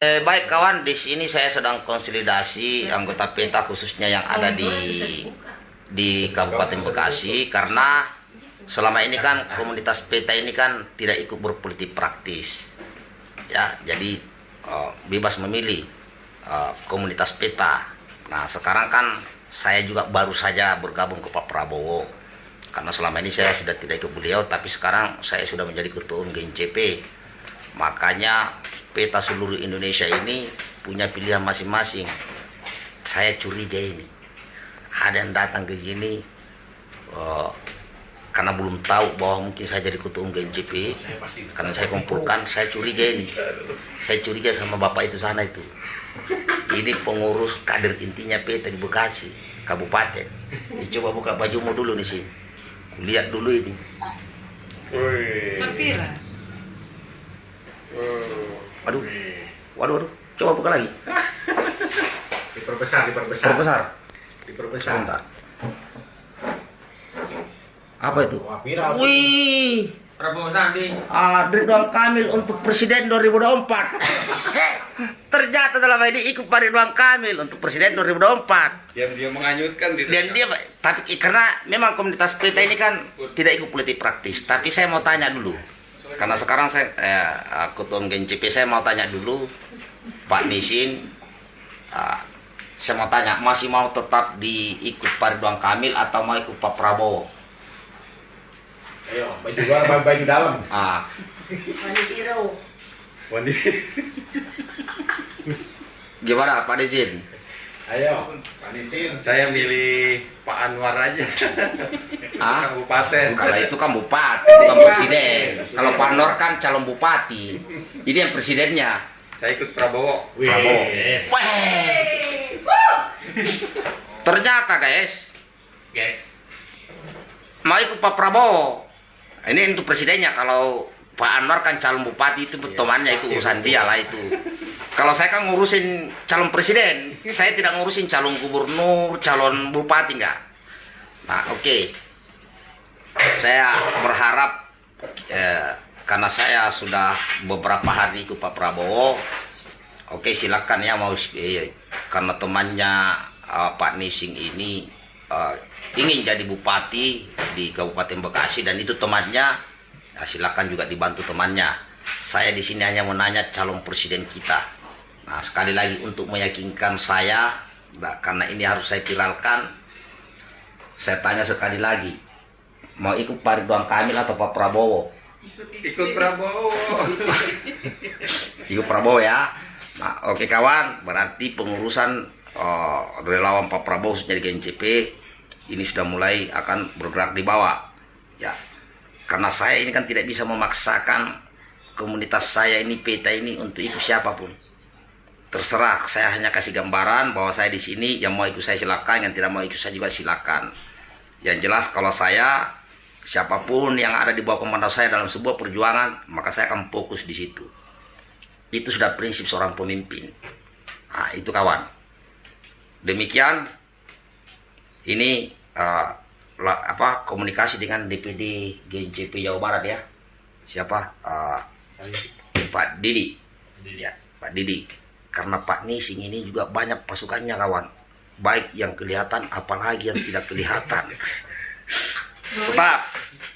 Eh, baik kawan, di sini saya sedang konsolidasi anggota PETA khususnya yang ada di di Kabupaten Bekasi karena selama ini kan komunitas PETA ini kan tidak ikut berpolitik praktis. Ya, jadi eh, bebas memilih eh, komunitas PETA. Nah, sekarang kan saya juga baru saja bergabung ke Pak Prabowo. Karena selama ini saya sudah tidak ikut beliau, tapi sekarang saya sudah menjadi ketua umum GNCP. Makanya peta seluruh Indonesia ini punya pilihan masing-masing. Saya curiga ini. Ada yang datang ke sini uh, karena belum tahu bahwa mungkin saya jadi ketua umum GNCP. Karena saya kumpulkan, saya curiga ini. Saya curiga sama bapak itu sana itu. Ini pengurus kader intinya peta di Bekasi, kabupaten. Ini coba buka bajumu dulu nih sih. Lihat dulu ini. Papira. Waduh, waduh, waduh. Coba buka lagi. Diperbesar, diperbesar. Terbesar. Diperbesar. Sebentar. Apa itu? Wah, viral. Wih, Prabowo Sandi. ah, Ridwan Kamil untuk presiden 2024. Ternyata dalam ini ikut Pak Ridwan Kamil untuk presiden 2024. yang dia menganyutkan di Dan dia, tapi karena memang komunitas PETA ini kan tidak ikut politik praktis. Tapi saya mau tanya dulu, karena sekarang saya eh, ketua umum GNCP saya mau tanya dulu, Pak Nisin, ah, saya mau tanya masih mau tetap diikut Pak Ridwan Kamil atau mau ikut Pak Prabowo? Ayo, baju luar, baju, baju dalam. Ah, Wandi gimana Pak Nizin? Ayo, panisin. saya milih Pak Anwar aja Ah? kabupaten Kalau itu kan bupati, bukan presiden. Kalau Pak Nur kan calon bupati. Ini yang presidennya. saya ikut Prabowo Prabowo. Ternyata guys, Guys. mau ikut Pak Prabowo. Ini untuk presidennya. Kalau Pak Anwar kan calon bupati itu temannya itu urusan dia lah itu. Kalau saya kan ngurusin calon presiden, saya tidak ngurusin calon gubernur, calon bupati enggak. Nah oke, saya berharap eh, karena saya sudah beberapa hari ikut Pak Prabowo, oke silakan ya mau eh, karena temannya eh, Pak Nising ini eh, ingin jadi bupati di Kabupaten Bekasi dan itu temannya, ya silakan juga dibantu temannya. Saya di sini hanya menanya calon presiden kita. Nah sekali lagi untuk meyakinkan saya, nah, karena ini harus saya viralkan, saya tanya sekali lagi, mau ikut Pak Ridwan Kamil atau Pak Prabowo? ikut Prabowo Ikut Prabowo ya. Nah, oke kawan, berarti pengurusan eh, relawan Pak Prabowo dari GNCP ini sudah mulai akan bergerak di bawah. Ya. Karena saya ini kan tidak bisa memaksakan komunitas saya ini peta ini untuk ikut siapa pun. Terserah, saya hanya kasih gambaran bahwa saya di sini yang mau ikut saya silakan, yang tidak mau ikut saya juga silakan. Yang jelas kalau saya siapa pun yang ada di bawah komando saya dalam sebuah perjuangan, maka saya akan fokus di situ. Itu sudah prinsip seorang pemimpin. Nah, itu kawan. Demikian ini la- apa komunikasi dengan DPD GNCP Jawa Barat ya. Siapa? Eh, Pak Didi. Ya, Pak Didi. Karena Pak Nising ini juga banyak pasukannya kawan. Baik yang kelihatan apalagi yang tidak kelihatan. Tetap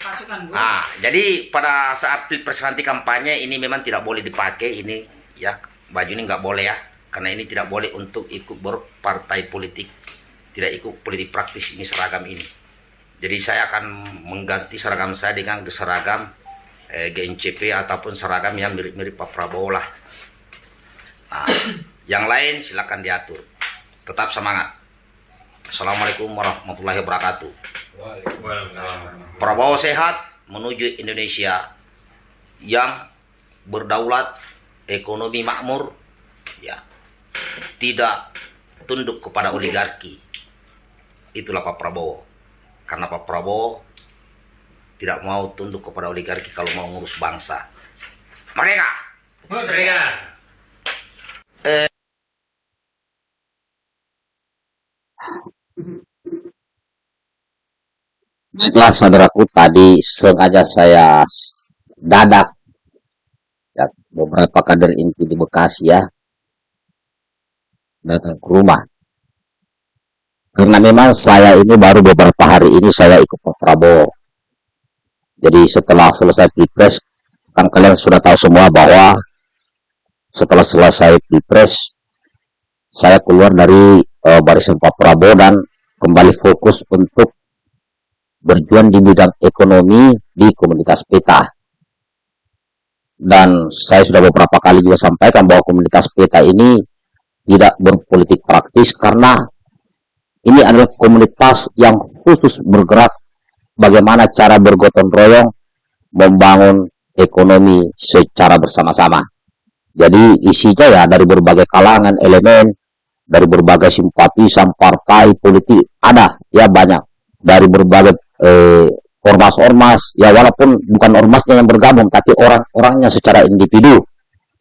Pasukan gue. Nah, jadi pada saat pilpres nanti kampanye ini memang tidak boleh dipakai ini ya baju ini nggak boleh ya karena ini tidak boleh untuk ikut berpartai politik tidak ikut politik praktis ini seragam ini. Jadi saya akan mengganti seragam saya dengan seragam eh, GNCP ataupun seragam yang mirip-mirip Pak Prabowo lah. Nah, yang lain silakan diatur. Tetap semangat. Assalamualaikum warahmatullahi wabarakatuh. Prabowo sehat menuju Indonesia yang berdaulat, ekonomi makmur, ya tidak tunduk kepada oligarki. Itulah Pak Prabowo. Karena Pak Prabowo tidak mau tunduk kepada oligarki kalau mau ngurus bangsa. Mereka Mereka. Baiklah saudaraku tadi sengaja saya dadak ya, beberapa kader inti di Bekasi ya datang ke rumah. Karena memang saya ini baru beberapa hari ini saya ikut Pak Prabowo. Jadi setelah selesai pilpres, kan kalian sudah tahu semua bahwa setelah selesai pilpres, saya keluar dari uh, barisan Pak Prabowo dan kembali fokus untuk berjuang di bidang ekonomi di komunitas peta. Dan saya sudah beberapa kali juga sampaikan bahwa komunitas peta ini tidak berpolitik praktis karena ini adalah komunitas yang khusus bergerak bagaimana cara bergotong royong membangun ekonomi secara bersama-sama. Jadi isinya ya dari berbagai kalangan, elemen, dari berbagai simpatisan partai politik ada. Ya banyak. Dari berbagai eh, ormas-ormas. Ya walaupun bukan ormasnya yang bergabung tapi orang-orangnya secara individu.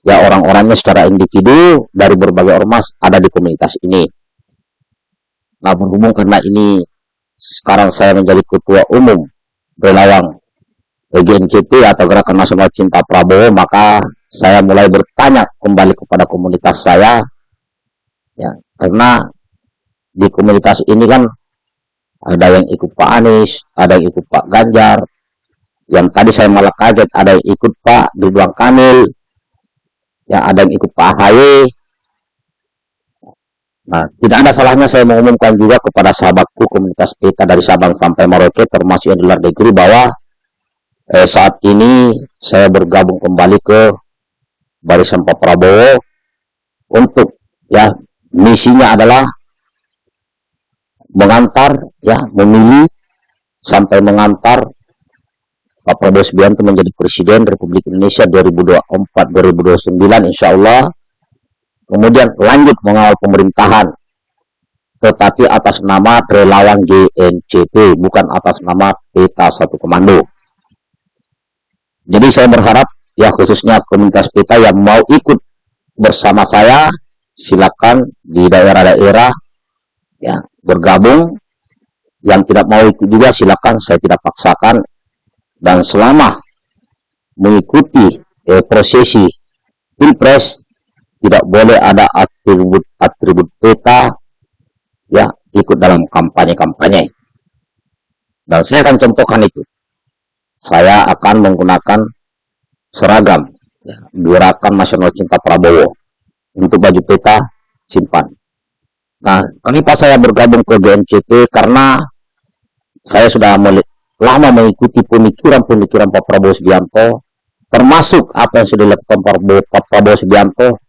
Ya orang-orangnya secara individu dari berbagai ormas ada di komunitas ini Nah berhubung karena ini. Sekarang saya menjadi ketua umum relawan GNCP atau Gerakan Nasional Cinta Prabowo, maka saya mulai bertanya kembali kepada komunitas saya, ya karena di komunitas ini kan ada yang ikut Pak Anies, ada yang ikut Pak Ganjar, yang tadi saya malah kaget ada yang ikut Pak Ridwan Kamil, ya ada yang ikut Pak AHY, Nah, tidak ada salahnya saya mengumumkan juga kepada sahabatku komunitas peta dari Sabang sampai Merauke termasuk yang di luar negeri bahwa eh, saat ini saya bergabung kembali ke barisan Pak Prabowo untuk ya misinya adalah mengantar ya memilih sampai mengantar Pak Prabowo Subianto menjadi Presiden Republik Indonesia 2024-2029 insya Allah kemudian lanjut mengawal pemerintahan. Tetapi atas nama relawan GNCP bukan atas nama peta satu komando. Jadi saya berharap ya khususnya komunitas peta yang mau ikut bersama saya silakan di daerah-daerah ya bergabung. Yang tidak mau ikut juga silakan saya tidak paksakan. Dan selama mengikuti eh, prosesi pilpres tidak boleh ada atribut-atribut peta ya ikut dalam kampanye-kampanye. Dan saya akan contohkan itu. Saya akan menggunakan seragam ya, Gerakan Nasional Cinta Prabowo untuk baju peta simpan. Nah, kenapa saya bergabung ke GNCP karena saya sudah lama mengikuti pemikiran-pemikiran Pak Prabowo Subianto termasuk apa yang sudah dilakukan Pak Prabowo Subianto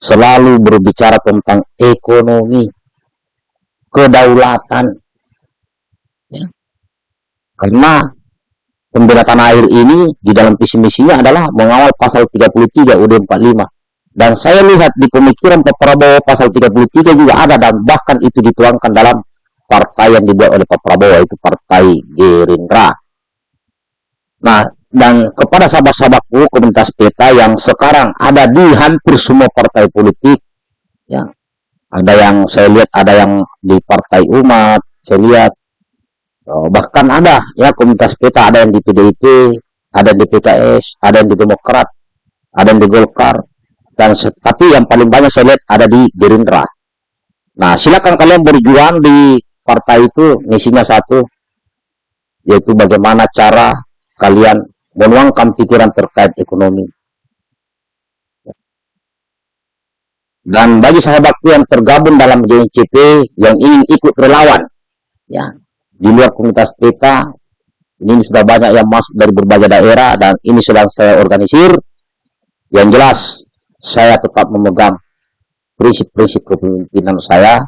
selalu berbicara tentang ekonomi, kedaulatan. Ya. Karena pembela air ini di dalam visi misinya adalah mengawal pasal 33 UD 45. Dan saya lihat di pemikiran Pak Prabowo pasal 33 juga ada dan bahkan itu dituangkan dalam partai yang dibuat oleh Pak Prabowo itu partai Gerindra. Nah, dan kepada sahabat-sahabatku komunitas peta yang sekarang ada di hampir semua partai politik ya. Ada yang saya lihat ada yang di partai umat saya lihat. Oh, bahkan ada ya komunitas peta ada yang di PDIP ada yang di PKS ada yang di Demokrat ada yang di Golkar. Dan tapi yang paling banyak saya lihat ada di Gerindra. Nah silakan kalian berjuang di partai itu misinya satu yaitu bagaimana cara kalian menuangkan pikiran terkait ekonomi. Dan bagi sahabatku yang tergabung dalam JNCP yang ingin ikut relawan, ya di luar komunitas kita, ini sudah banyak yang masuk dari berbagai daerah dan ini sedang saya organisir. Yang jelas, saya tetap memegang prinsip-prinsip kepemimpinan saya,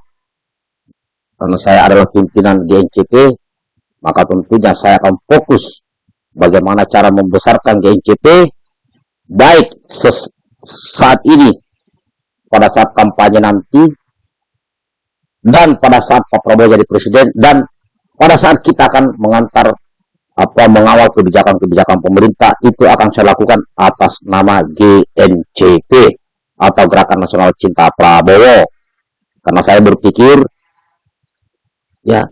karena saya adalah pimpinan GNCP, maka tentunya saya akan fokus bagaimana cara membesarkan GNCP baik saat ini pada saat kampanye nanti dan pada saat Pak Prabowo jadi presiden dan pada saat kita akan mengantar apa mengawal kebijakan-kebijakan pemerintah itu akan saya lakukan atas nama GNCP atau Gerakan Nasional Cinta Prabowo. Karena saya berpikir ya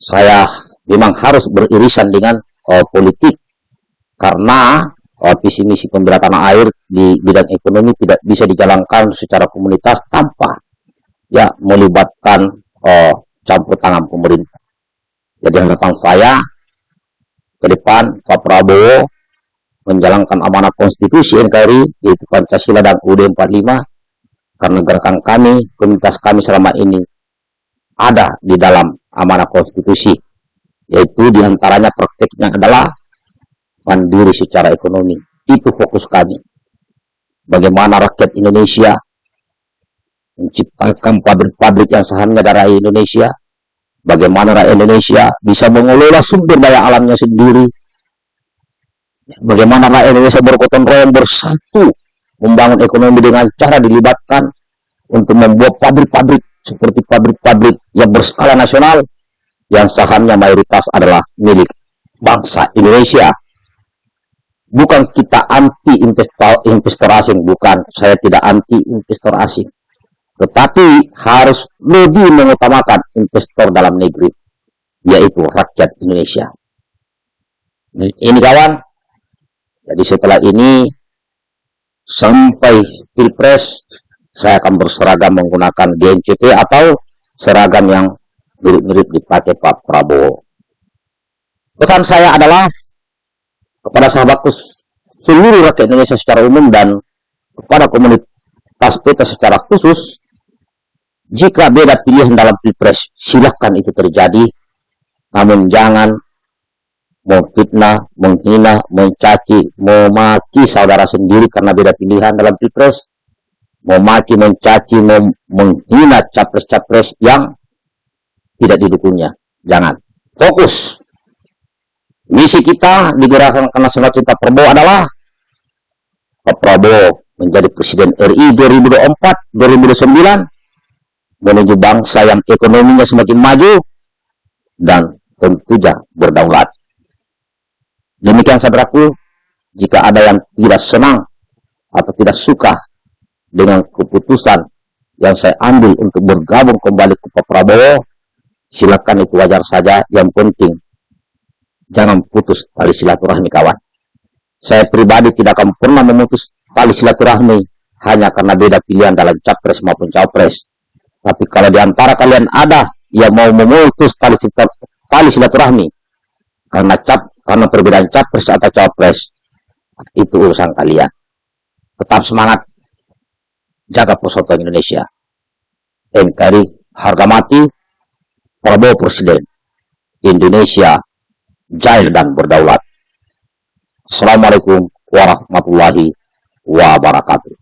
saya memang harus beririsan dengan uh, politik karena uh, visi misi pembela air di bidang ekonomi tidak bisa dijalankan secara komunitas tanpa ya melibatkan oh, campur tangan pemerintah. Jadi harapan saya ke depan Pak Prabowo menjalankan amanah konstitusi NKRI yaitu Pancasila dan UUD 45 karena gerakan kami, komunitas kami selama ini ada di dalam amanah konstitusi yaitu di antaranya prakteknya adalah mandiri secara ekonomi. Itu fokus kami. Bagaimana rakyat Indonesia menciptakan pabrik-pabrik yang sahamnya dari Indonesia. Bagaimana rakyat Indonesia bisa mengelola sumber daya alamnya sendiri. Bagaimana rakyat Indonesia bergotong royong bersatu membangun ekonomi dengan cara dilibatkan untuk membuat pabrik-pabrik seperti pabrik-pabrik yang berskala nasional yang sahamnya mayoritas adalah milik bangsa Indonesia. Bukan kita anti investor, investor asing, bukan. Saya tidak anti investor asing. Tetapi harus lebih mengutamakan investor dalam negeri, yaitu rakyat Indonesia. Ini kawan, jadi setelah ini sampai pilpres saya akan berseragam menggunakan GNCP atau seragam yang mirip-mirip dipakai Pak Prabowo. Pesan saya adalah kepada sahabatku seluruh rakyat Indonesia secara umum dan kepada komunitas kita secara khusus, jika beda pilihan dalam pilpres, silahkan itu terjadi, namun jangan memfitnah, menghina, mencaci, memaki saudara sendiri karena beda pilihan dalam pilpres, memaki, mencaci, mem menghina capres-capres yang tidak didukungnya. Jangan. Fokus. Misi kita di Gerakan Nasional Cinta Prabowo adalah Pak Prabowo menjadi Presiden RI 2024-2029 menuju bangsa yang ekonominya semakin maju dan tentunya berdaulat. Demikian saudaraku, jika ada yang tidak senang atau tidak suka dengan keputusan yang saya ambil untuk bergabung kembali ke Pak Prabowo, silakan itu wajar saja. Yang penting, jangan putus tali silaturahmi kawan. Saya pribadi tidak akan pernah memutus tali silaturahmi hanya karena beda pilihan dalam capres maupun cawapres. Tapi kalau di antara kalian ada yang mau memutus tali, tali silaturahmi karena cap karena perbedaan capres atau cawapres itu urusan kalian. Tetap semangat jaga persatuan Indonesia. NKRI harga mati Prabowo Presiden. Indonesia jaya dan berdaulat. Assalamualaikum warahmatullahi wabarakatuh.